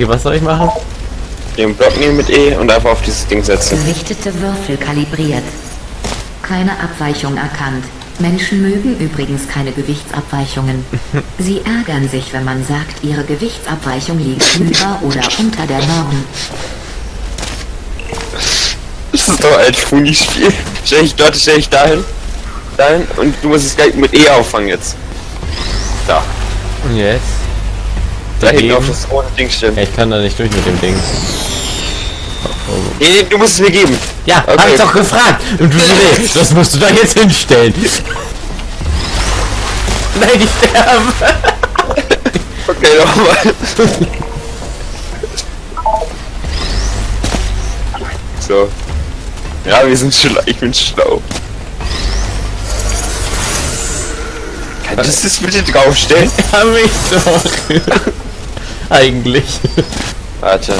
Okay, was soll ich machen? Den Block nehmen mit E und einfach auf dieses Ding setzen. Gewichtete Würfel kalibriert. Keine Abweichung erkannt. Menschen mögen übrigens keine Gewichtsabweichungen. Sie ärgern sich, wenn man sagt, ihre Gewichtsabweichung liegt über oder unter der Norm. Das ist doch ein Funi-Spiel. Stell ich dort, stell ich dahin. Dahin und du musst es gleich mit E auffangen jetzt. Da. Und jetzt? Da Dagegen? auf das rote Ding. Ja, ich kann da nicht durch mit dem Ding. Nee, nee, du musst es mir geben. Ja, Okay. hab ich doch gefragt. Und du nee, das musst du da jetzt hinstellen. Nein, ich sterbe. Okay, nochmal. so. Ja, wir sind schlau. Ich bin schlau. Kannst du das bitte draufstellen? Hab ich doch. Eigentlich. Warte.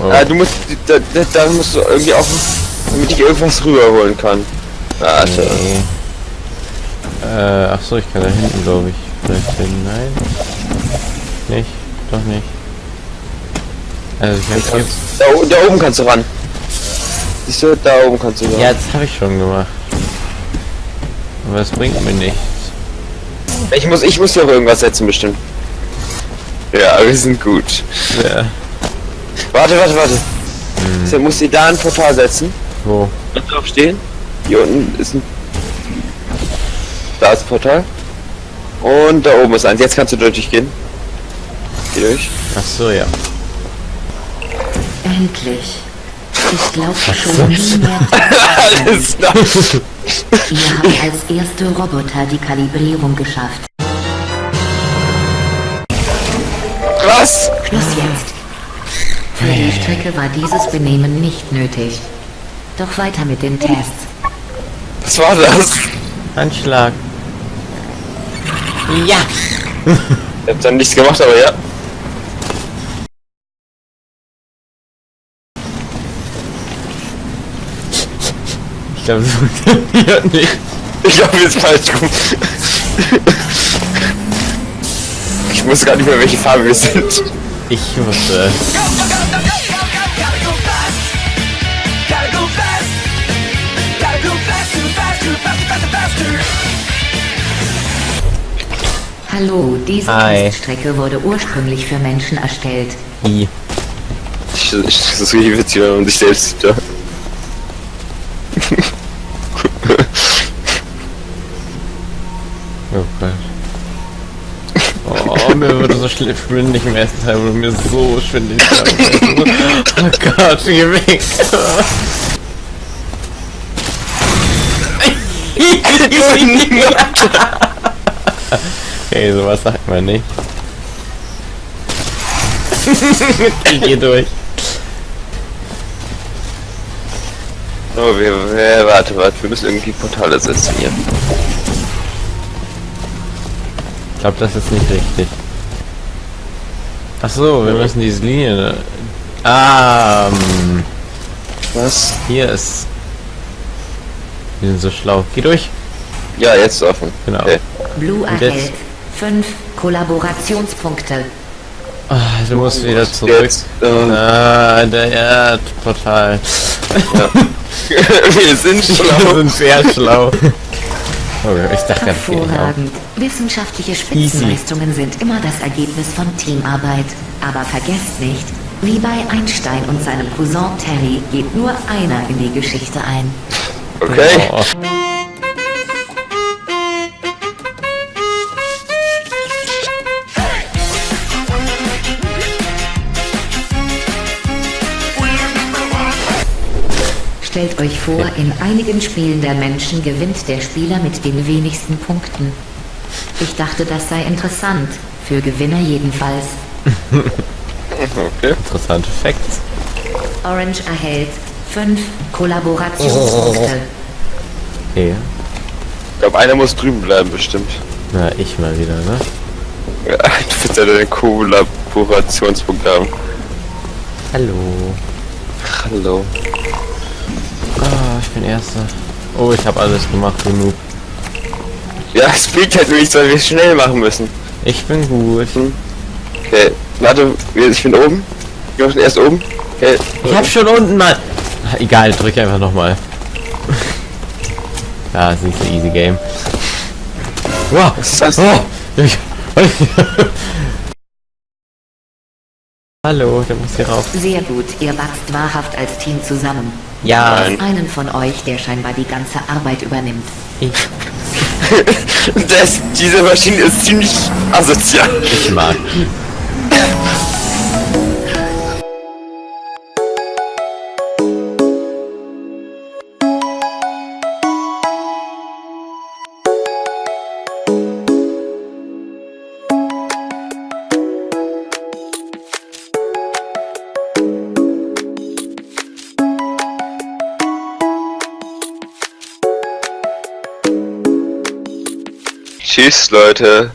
Oh. Ah, du musst, da, da, musst du irgendwie auch, damit ich irgendwas rüberholen kann. Warte. Nee. Äh, ach so, ich kann da hinten, glaube ich. Vielleicht hin. Nein. Nicht. Doch nicht. Also ich hab jetzt. Da, da oben kannst du ran. Siehst du, da oben kannst du ran. Ja, das habe ich schon gemacht. Aber es bringt mir nichts. Ich muss, ich muss hier auch irgendwas setzen bestimmt. Ja, wir sind gut. Ja. Warte, warte, warte. So, musst du da ein Portal setzen. Wo? Und drauf stehen. Hier unten ist ein. Da ist ein Portal. Und da oben ist eins. Jetzt kannst du durchgehen. Geh durch. Ach so, ja. Endlich. Ich glaubte schon nie mehr. Alles klar. Ihr habt als erste Roboter die Kalibrierung geschafft. Was? Schluss jetzt. Für die Strecke war dieses Benehmen nicht nötig. Doch weiter mit den Tests. Was war das? Anschlag. Ja. Ich hab dann nichts gemacht, aber ja. Ich glaube, das funktioniert nicht. Ich glaube, wir sind falsch rum. Ich weiß gar nicht mehr, welche Farbe wir sind. Ich wusste. Hallo, diese Hi. Teststrecke wurde ursprünglich für Menschen erstellt. I. Ich, ich, das ist richtig witzig, wenn man sich selbst sieht. Ja. Oh Gott. Oh, mir wurde so schwindelig im ersten Teil, wurde mir so schwindelig. Oh Gott, geh weg. Okay, sowas sagt man nicht. ich geh durch. Oh, wir, wir, warte, warte, wir müssen irgendwie Portale setzen hier. Ich glaube, das ist nicht richtig. Ach so, wir müssen diese Linie. Ah, ähm, Was? hier ist. Wir sind so schlau. Geh durch. Ja, jetzt ist offen. Genau. Okay. Blue erhält jetzt? 5 Kollaborationspunkte. Ah, du musst wieder zurück. Jetzt, äh, Ah, der Erdportal. wir sind Wir schlau. sind sehr schlau. Oh, ich dachte. Hervorragend. Wissenschaftliche Spitzenleistungen sind immer das Ergebnis von Teamarbeit. Aber vergesst nicht, wie bei Einstein und seinem Cousin Terry geht nur einer in die Geschichte ein. Okay. Oh. Stellt euch vor, in einigen Spielen der Menschen gewinnt der Spieler mit den wenigsten Punkten. Ich dachte, das sei interessant. Für Gewinner jedenfalls. Okay. Interessante Facts. Orange erhält 5 Kollaborationspunkte. Okay. Ich glaube, einer muss drüben bleiben, bestimmt. Na, ich mal wieder, ne? Ja, du willst ja deine Kollaborationspunkt haben. Hallo. Hallo. Ich bin Erster. Oh, ich habe alles gemacht genug. Ja, es bringt halt nichts, weil wir schnell machen müssen. Ich bin gut. Okay. Warte, ich bin oben. Ich bin erst oben. Okay. Ich hab schon unten mal. Egal, drück einfach nochmal. Ja, ist nicht so easy game. Wow. Was ist das? Oh. Ich, Hallo, der muss hier rauf. Sehr gut, ihr wachst wahrhaft als Team zusammen. Ja. Einen von euch, der scheinbar die ganze Arbeit übernimmt. ich, Das, diese Maschine ist ziemlich asozial. ich mag. Tschüss, Leute.